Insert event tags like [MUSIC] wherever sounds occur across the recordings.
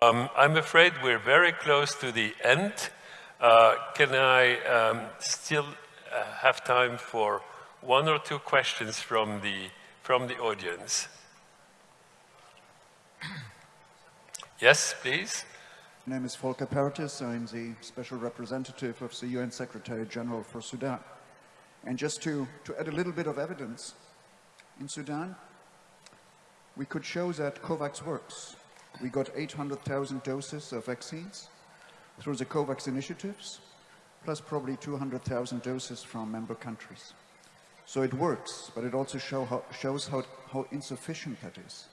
Um, I'm afraid we're very close to the end. Uh, can I um, still uh, have time for one or two questions from the, from the audience? [CLEARS THROAT] Yes, please. My name is Volker Perthes. I'm the special representative of the UN Secretary General for Sudan. And just to, to add a little bit of evidence, in Sudan, we could show that COVAX works. We got 800,000 doses of vaccines through the COVAX initiatives, plus probably 200,000 doses from member countries. So it works, but it also show how, shows how, how insufficient that is.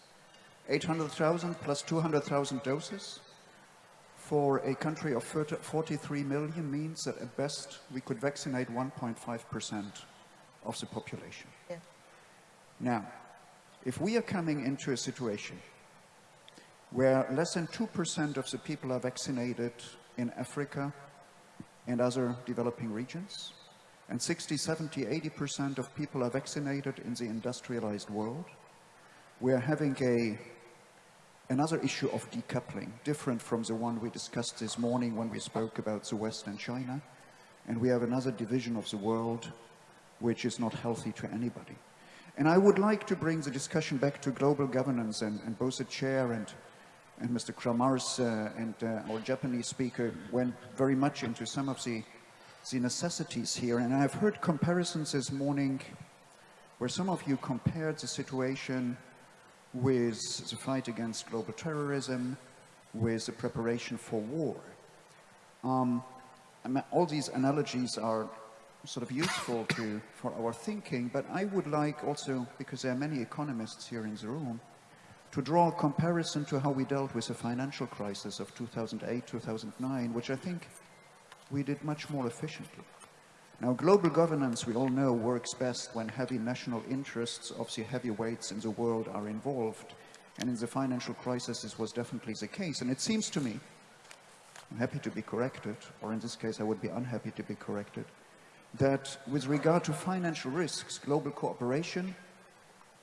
800,000 plus 200,000 doses for a country of 43 million means that at best we could vaccinate 1.5% of the population. Yeah. Now, if we are coming into a situation where less than 2% of the people are vaccinated in Africa and other developing regions, and 60, 70, 80% of people are vaccinated in the industrialized world, we are having a, another issue of decoupling, different from the one we discussed this morning when we spoke about the West and China. And we have another division of the world which is not healthy to anybody. And I would like to bring the discussion back to global governance and, and both the chair and and Mr. Kramars uh, and uh, our Japanese speaker went very much into some of the, the necessities here. And I've heard comparisons this morning where some of you compared the situation with the fight against global terrorism, with the preparation for war. Um, all these analogies are sort of useful to, for our thinking, but I would like also, because there are many economists here in the room, to draw a comparison to how we dealt with the financial crisis of 2008, 2009, which I think we did much more efficiently. Now, global governance, we all know, works best when heavy national interests of the heavyweights in the world are involved. And in the financial crisis, this was definitely the case. And it seems to me, I'm happy to be corrected, or in this case, I would be unhappy to be corrected, that with regard to financial risks, global cooperation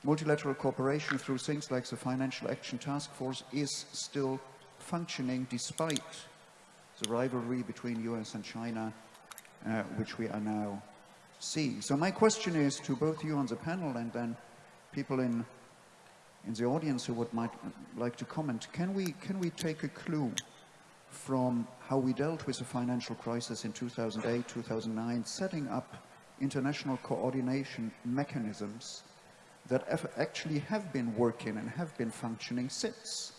multilateral cooperation through things like the Financial Action Task Force is still functioning despite the rivalry between US and China, uh, which we are now seeing. So my question is to both you on the panel and then people in in the audience who would might like to comment, can we, can we take a clue from how we dealt with the financial crisis in 2008, 2009, setting up international coordination mechanisms that actually have been working and have been functioning since.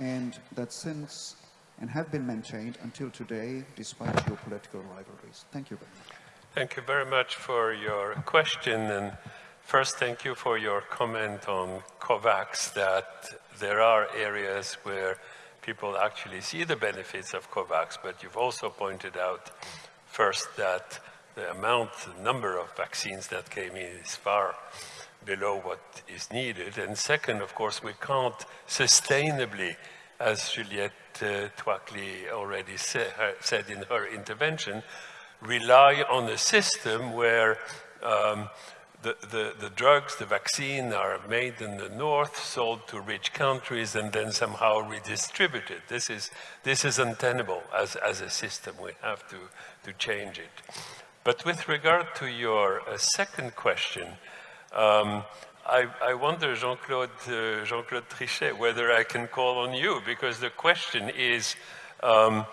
And that since and have been maintained until today despite geopolitical rivalries. Thank you very much. Thank you very much for your question. And first, thank you for your comment on COVAX that there are areas where people actually see the benefits of COVAX, but you've also pointed out first that the amount, the number of vaccines that came in is far below what is needed. And second, of course, we can't sustainably, as Juliette uh, Tuakli already say, her, said in her intervention, rely on a system where um, the, the, the, drugs, the vaccine are made in the north, sold to rich countries, and then somehow redistributed. This is, this is untenable as, as a system. We have to, to change it. But with regard to your uh, second question, um, I, I, wonder, Jean-Claude uh, Jean Trichet, whether I can call on you, because the question is um,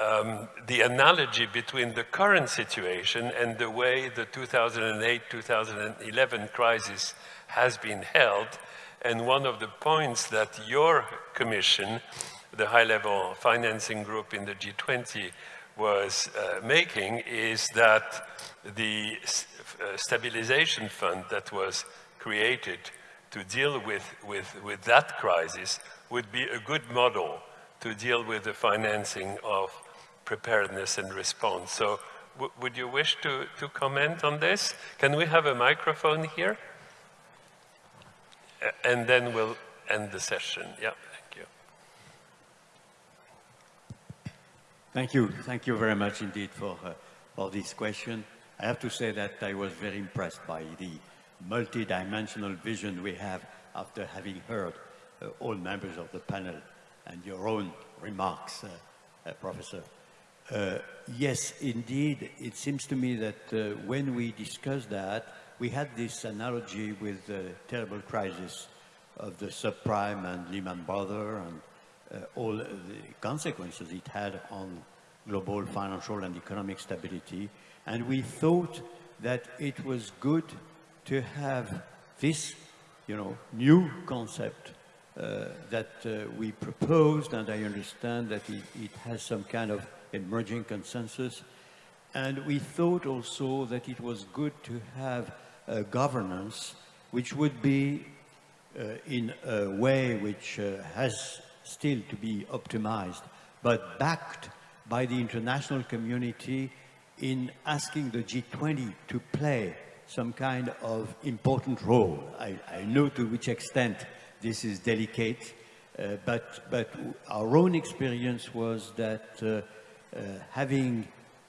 um, the analogy between the current situation and the way the 2008-2011 crisis has been held. And one of the points that your commission, the high-level financing group in the G20, was uh, making is that the uh, stabilization fund that was created to deal with, with, with that crisis would be a good model to deal with the financing of preparedness and response. So would you wish to, to comment on this? Can we have a microphone here? And then we'll end the session. Yeah, thank you. Thank you. Very much indeed for, uh, for this question. I have to say that I was very impressed by the multi-dimensional vision we have after having heard uh, all members of the panel and your own remarks, uh, uh, Professor. Uh, yes, indeed, it seems to me that uh, when we discussed that, we had this analogy with the terrible crisis of the subprime and Lehman Brothers and all the consequences it had on global financial and economic stability. And we thought that it was good to have this, you know, new concept uh, that uh, we proposed, and I understand that it, it, has some kind of emerging consensus. And we thought also that it was good to have a governance which would be uh, in a way which uh, has still to be optimized, but backed by the international community in asking the G20 to play some kind of important role. I, I know to which extent this is delicate, uh, but, but our own experience was that uh, uh, having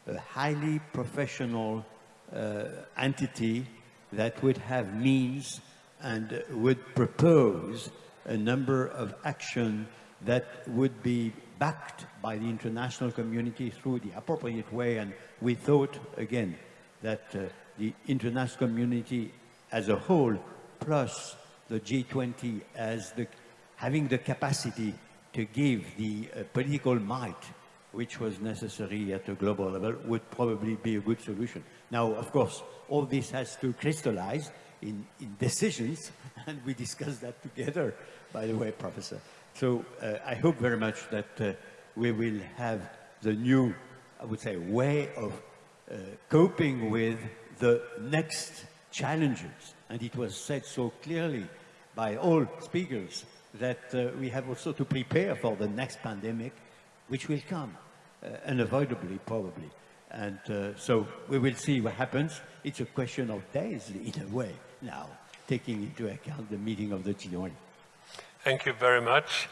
a highly professional uh, entity that would have means and would propose a number of actions that would be backed by the international community through the appropriate way. And we thought, again, that uh, the international community as a whole, plus the G20 as the, having the capacity to give the uh, political might which was necessary at a global level would probably be a good solution. Now, of course, all this has to crystallize in, in decisions, [LAUGHS] and we discussed that together, by the way, Professor. So uh, I hope very much that uh, we will have the new, I would say, way of uh, coping with the next challenges. And it was said so clearly by all speakers that uh, we have also to prepare for the next pandemic, which will come, uh, unavoidably probably. And uh, so we will see what happens. It's a question of days in a way now, taking into account the meeting of the G20. Thank you very much.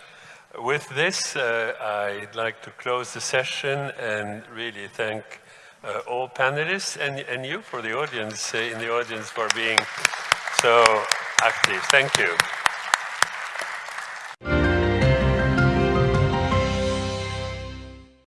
With this, uh, I'd like to close the session and really thank uh, all panelists and, and you for the audience, uh, in the audience for being so active. Thank you.